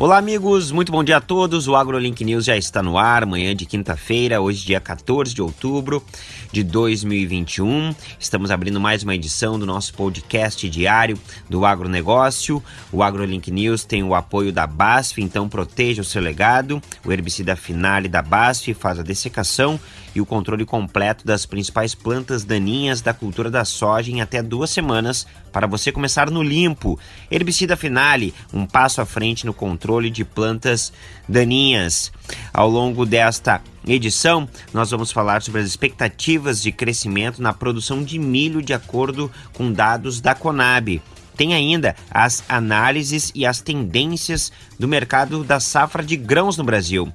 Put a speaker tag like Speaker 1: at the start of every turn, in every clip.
Speaker 1: Olá, amigos, muito bom dia a todos. O AgroLink News já está no ar, manhã de quinta-feira, hoje, dia 14 de outubro de 2021. Estamos abrindo mais uma edição do nosso podcast diário do agronegócio. O AgroLink News tem o apoio da BASF, então proteja o seu legado. O herbicida Finale da BASF faz a dessecação e o controle completo das principais plantas daninhas da cultura da soja em até duas semanas para você começar no limpo. Herbicida Finale, um passo à frente no controle de plantas daninhas. Ao longo desta edição, nós vamos falar sobre as expectativas de crescimento na produção de milho de acordo com dados da Conab. Tem ainda as análises e as tendências do mercado da safra de grãos no Brasil.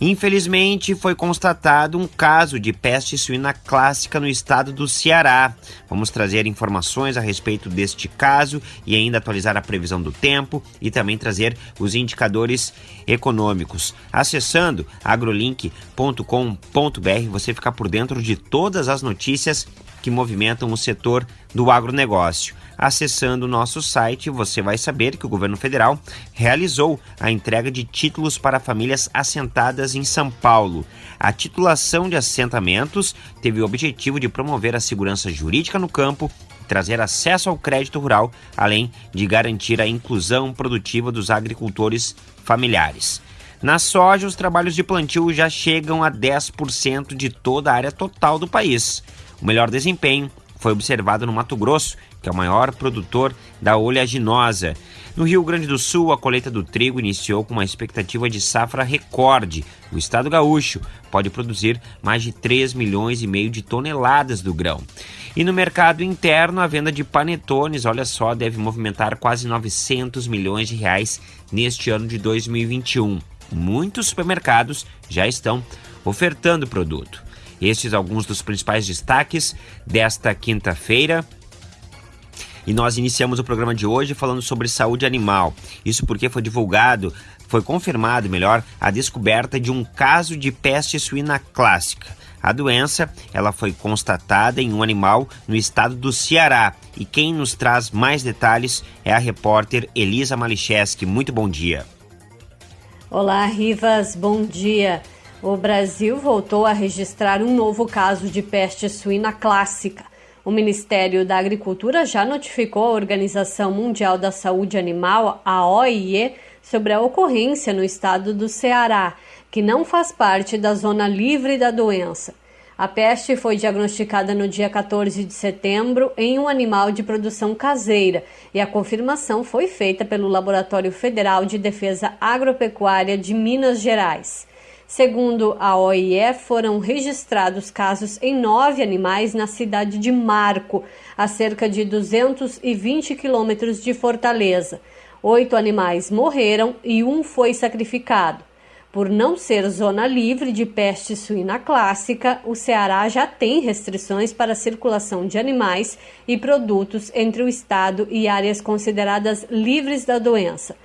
Speaker 1: Infelizmente, foi constatado um caso de peste suína clássica no estado do Ceará. Vamos trazer informações a respeito deste caso e ainda atualizar a previsão do tempo e também trazer os indicadores econômicos. Acessando agrolink.com.br, você fica por dentro de todas as notícias que movimentam o setor do agronegócio. Acessando o nosso site, você vai saber que o governo federal realizou a entrega de títulos para famílias assentadas em São Paulo. A titulação de assentamentos teve o objetivo de promover a segurança jurídica no campo trazer acesso ao crédito rural, além de garantir a inclusão produtiva dos agricultores familiares. Na soja, os trabalhos de plantio já chegam a 10% de toda a área total do país. O melhor desempenho foi observado no Mato Grosso, que é o maior produtor da oleaginosa. No Rio Grande do Sul, a colheita do trigo iniciou com uma expectativa de safra recorde. O estado gaúcho pode produzir mais de 3 milhões e meio de toneladas do grão. E no mercado interno, a venda de panetones, olha só, deve movimentar quase 900 milhões de reais neste ano de 2021. Muitos supermercados já estão ofertando o produto. Estes alguns dos principais destaques desta quinta-feira. E nós iniciamos o programa de hoje falando sobre saúde animal. Isso porque foi divulgado, foi confirmado, melhor, a descoberta de um caso de peste suína clássica. A doença, ela foi constatada em um animal no estado do Ceará. E quem nos traz mais detalhes é a repórter Elisa Malicheski. Muito bom dia.
Speaker 2: Olá, Rivas, bom dia. O Brasil voltou a registrar um novo caso de peste suína clássica. O Ministério da Agricultura já notificou a Organização Mundial da Saúde Animal, a OIE, sobre a ocorrência no estado do Ceará, que não faz parte da zona livre da doença. A peste foi diagnosticada no dia 14 de setembro em um animal de produção caseira e a confirmação foi feita pelo Laboratório Federal de Defesa Agropecuária de Minas Gerais. Segundo a OIE, foram registrados casos em nove animais na cidade de Marco, a cerca de 220 quilômetros de Fortaleza. Oito animais morreram e um foi sacrificado. Por não ser zona livre de peste suína clássica, o Ceará já tem restrições para a circulação de animais e produtos entre o estado e áreas consideradas livres da doença.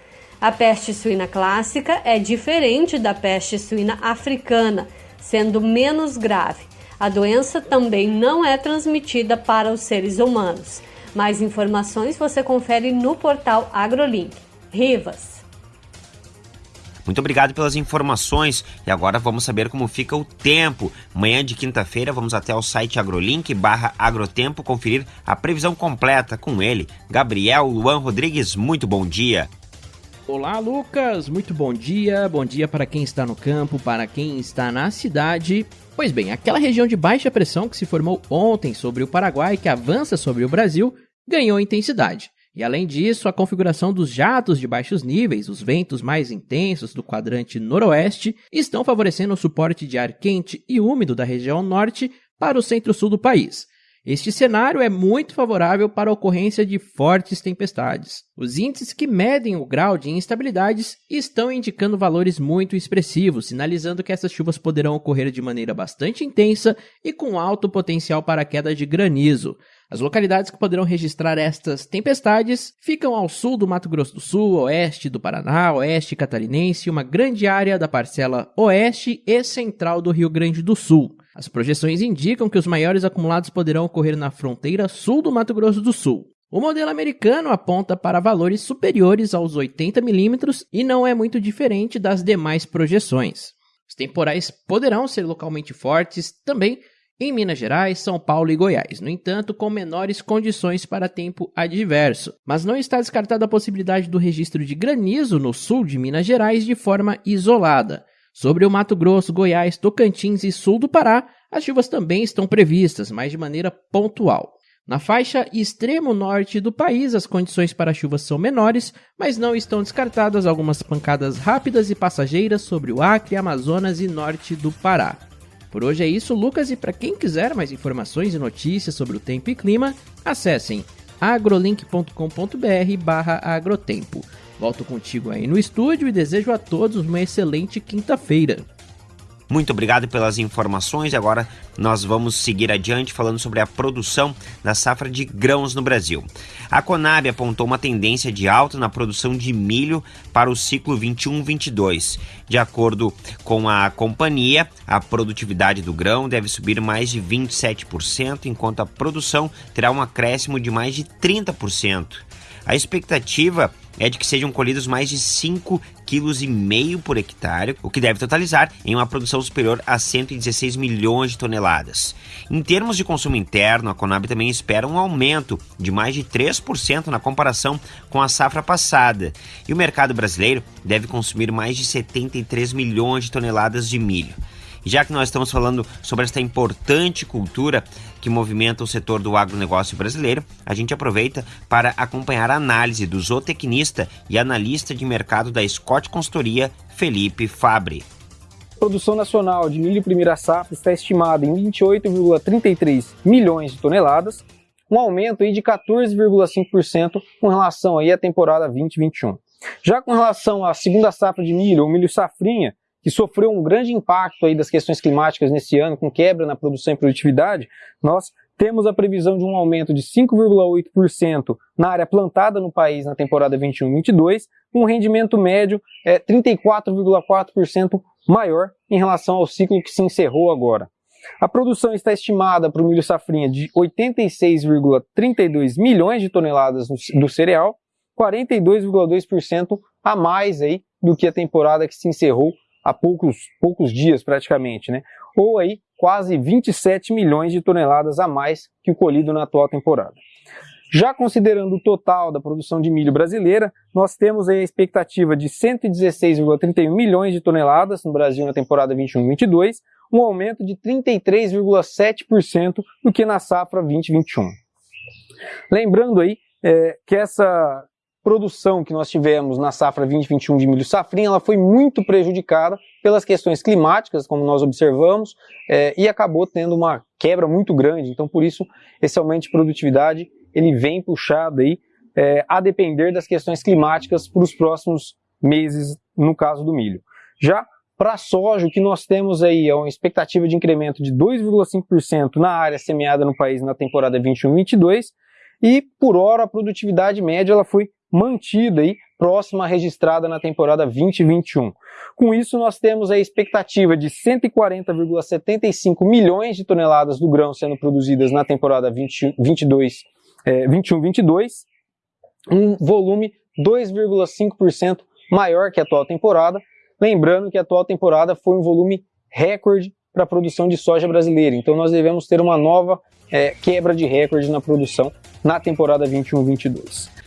Speaker 2: A peste suína clássica é diferente da peste suína africana, sendo menos grave. A doença também não é transmitida para os seres humanos. Mais informações você confere no portal AgroLink. Rivas.
Speaker 1: Muito obrigado pelas informações e agora vamos saber como fica o tempo. Manhã de quinta-feira vamos até o site agrolink barra agrotempo conferir a previsão completa com ele, Gabriel Luan Rodrigues. Muito bom dia.
Speaker 3: Olá, Lucas! Muito bom dia. Bom dia para quem está no campo, para quem está na cidade. Pois bem, aquela região de baixa pressão que se formou ontem sobre o Paraguai, que avança sobre o Brasil, ganhou intensidade. E além disso, a configuração dos jatos de baixos níveis, os ventos mais intensos do quadrante noroeste, estão favorecendo o suporte de ar quente e úmido da região norte para o centro-sul do país. Este cenário é muito favorável para a ocorrência de fortes tempestades. Os índices que medem o grau de instabilidades estão indicando valores muito expressivos, sinalizando que essas chuvas poderão ocorrer de maneira bastante intensa e com alto potencial para queda de granizo. As localidades que poderão registrar estas tempestades ficam ao sul do Mato Grosso do Sul, oeste do Paraná, oeste catarinense e uma grande área da parcela oeste e central do Rio Grande do Sul. As projeções indicam que os maiores acumulados poderão ocorrer na fronteira sul do Mato Grosso do Sul. O modelo americano aponta para valores superiores aos 80 milímetros e não é muito diferente das demais projeções. Os temporais poderão ser localmente fortes também em Minas Gerais, São Paulo e Goiás, no entanto, com menores condições para tempo adverso. Mas não está descartada a possibilidade do registro de granizo no sul de Minas Gerais de forma isolada. Sobre o Mato Grosso, Goiás, Tocantins e sul do Pará, as chuvas também estão previstas, mas de maneira pontual. Na faixa extremo norte do país, as condições para chuvas são menores, mas não estão descartadas algumas pancadas rápidas e passageiras sobre o Acre, Amazonas e norte do Pará. Por hoje é isso, Lucas, e para quem quiser mais informações e notícias sobre o tempo e clima, acessem agrolink.com.br/agrotempo. Volto contigo aí no estúdio e desejo a todos uma excelente quinta-feira.
Speaker 1: Muito obrigado pelas informações. Agora nós vamos seguir adiante falando sobre a produção da safra de grãos no Brasil. A Conab apontou uma tendência de alta na produção de milho para o ciclo 21-22. De acordo com a companhia, a produtividade do grão deve subir mais de 27%, enquanto a produção terá um acréscimo de mais de 30%. A expectativa é de que sejam colhidos mais de 5,5 kg por hectare, o que deve totalizar em uma produção superior a 116 milhões de toneladas. Em termos de consumo interno, a Conab também espera um aumento de mais de 3% na comparação com a safra passada, e o mercado brasileiro deve consumir mais de 73 milhões de toneladas de milho. Já que nós estamos falando sobre esta importante cultura que movimenta o setor do agronegócio brasileiro, a gente aproveita para acompanhar a análise do zootecnista e analista de mercado da Scott Consultoria, Felipe Fabre.
Speaker 4: A produção nacional de milho primeira safra está estimada em 28,33 milhões de toneladas, um aumento aí de 14,5% com relação aí à temporada 2021. Já com relação à segunda safra de milho, ou milho safrinha, que sofreu um grande impacto aí das questões climáticas nesse ano, com quebra na produção e produtividade, nós temos a previsão de um aumento de 5,8% na área plantada no país na temporada 21-22, com um rendimento médio é, 34,4% maior em relação ao ciclo que se encerrou agora. A produção está estimada para o milho safrinha de 86,32 milhões de toneladas do cereal, 42,2% a mais aí do que a temporada que se encerrou há poucos, poucos dias praticamente, né? ou aí quase 27 milhões de toneladas a mais que o colhido na atual temporada. Já considerando o total da produção de milho brasileira, nós temos a expectativa de 116,31 milhões de toneladas no Brasil na temporada 21-22, um aumento de 33,7% do que na safra 2021. Lembrando aí é, que essa produção que nós tivemos na safra 2021 de milho safrinha, ela foi muito prejudicada pelas questões climáticas, como nós observamos, é, e acabou tendo uma quebra muito grande. Então, por isso, esse aumento de produtividade ele vem puxado aí, é, a depender das questões climáticas para os próximos meses, no caso do milho. Já para a soja, o que nós temos aí é uma expectativa de incremento de 2,5% na área semeada no país na temporada 21-22, e por hora a produtividade média ela foi mantida aí, próxima registrada na temporada 2021. Com isso, nós temos a expectativa de 140,75 milhões de toneladas do grão sendo produzidas na temporada 21-22, é, um volume 2,5% maior que a atual temporada. Lembrando que a atual temporada foi um volume recorde para a produção de soja brasileira. Então nós devemos ter uma nova é, quebra de recorde na produção na temporada 21-22.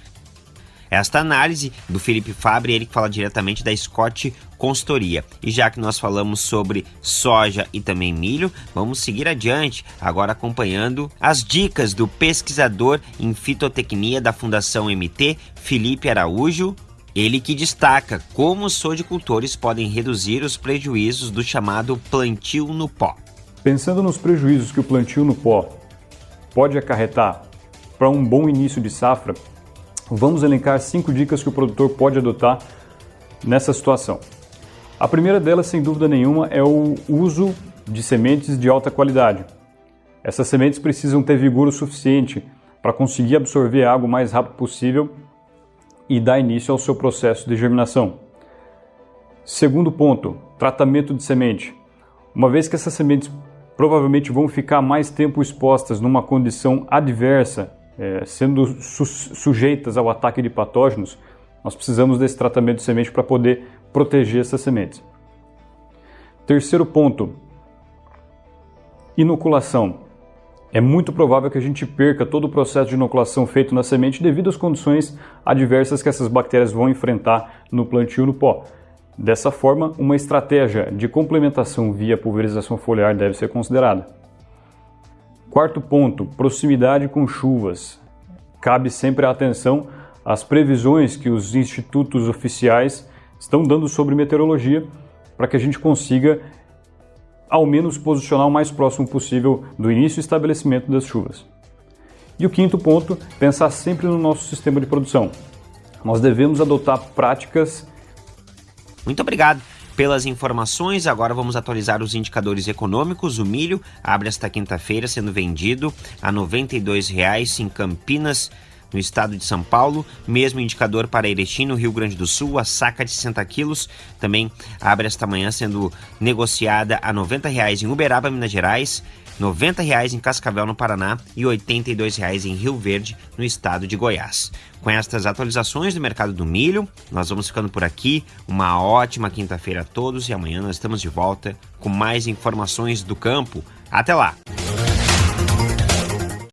Speaker 1: Esta análise do Felipe Fabre, ele que fala diretamente da Scott Consultoria. E já que nós falamos sobre soja e também milho, vamos seguir adiante, agora acompanhando as dicas do pesquisador em fitotecnia da Fundação MT, Felipe Araújo, ele que destaca como os sojicultores podem reduzir os prejuízos do chamado plantio no pó.
Speaker 5: Pensando nos prejuízos que o plantio no pó pode acarretar para um bom início de safra, vamos elencar cinco dicas que o produtor pode adotar nessa situação. A primeira delas, sem dúvida nenhuma, é o uso de sementes de alta qualidade. Essas sementes precisam ter vigor o suficiente para conseguir absorver água o mais rápido possível e dar início ao seu processo de germinação. Segundo ponto, tratamento de semente. Uma vez que essas sementes provavelmente vão ficar mais tempo expostas numa condição adversa é, sendo su sujeitas ao ataque de patógenos, nós precisamos desse tratamento de semente para poder proteger essas sementes. Terceiro ponto, inoculação. É muito provável que a gente perca todo o processo de inoculação feito na semente devido às condições adversas que essas bactérias vão enfrentar no plantio no pó. Dessa forma, uma estratégia de complementação via pulverização foliar deve ser considerada. Quarto ponto, proximidade com chuvas. Cabe sempre a atenção às previsões que os institutos oficiais estão dando sobre meteorologia para que a gente consiga ao menos posicionar o mais próximo possível do início e estabelecimento das chuvas. E o quinto ponto, pensar sempre no nosso sistema de produção. Nós devemos adotar práticas.
Speaker 1: Muito obrigado pelas informações. Agora vamos atualizar os indicadores econômicos. O milho abre esta quinta-feira sendo vendido a R$ 92,00 em Campinas no estado de São Paulo, mesmo indicador para Erechim, no Rio Grande do Sul, a saca de 60 quilos também abre esta manhã sendo negociada a 90 reais em Uberaba, Minas Gerais, 90 reais em Cascavel, no Paraná e 82 reais em Rio Verde, no estado de Goiás. Com estas atualizações do mercado do milho, nós vamos ficando por aqui. Uma ótima quinta-feira a todos e amanhã nós estamos de volta com mais informações do campo. Até lá!